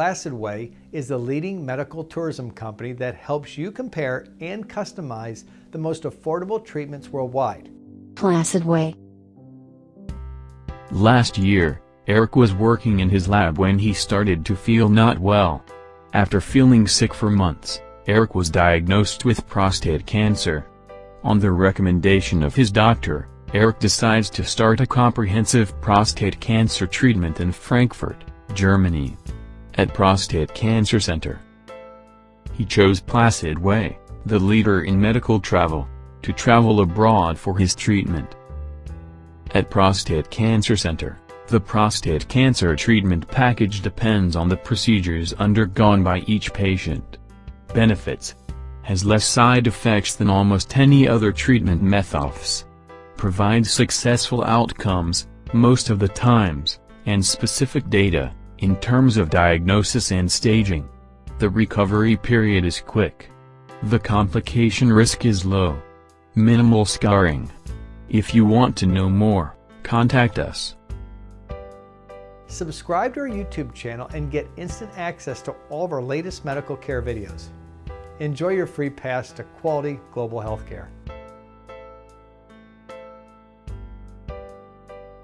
Placid Way is the leading medical tourism company that helps you compare and customize the most affordable treatments worldwide. Placid Way. Last year, Eric was working in his lab when he started to feel not well. After feeling sick for months, Eric was diagnosed with prostate cancer. On the recommendation of his doctor, Eric decides to start a comprehensive prostate cancer treatment in Frankfurt, Germany at Prostate Cancer Center. He chose Placid Way, the leader in medical travel, to travel abroad for his treatment. At Prostate Cancer Center, the prostate cancer treatment package depends on the procedures undergone by each patient. Benefits has less side effects than almost any other treatment methods. Provides successful outcomes, most of the times, and specific data in terms of diagnosis and staging. The recovery period is quick. The complication risk is low. Minimal scarring. If you want to know more, contact us. Subscribe to our YouTube channel and get instant access to all of our latest medical care videos. Enjoy your free pass to quality global healthcare.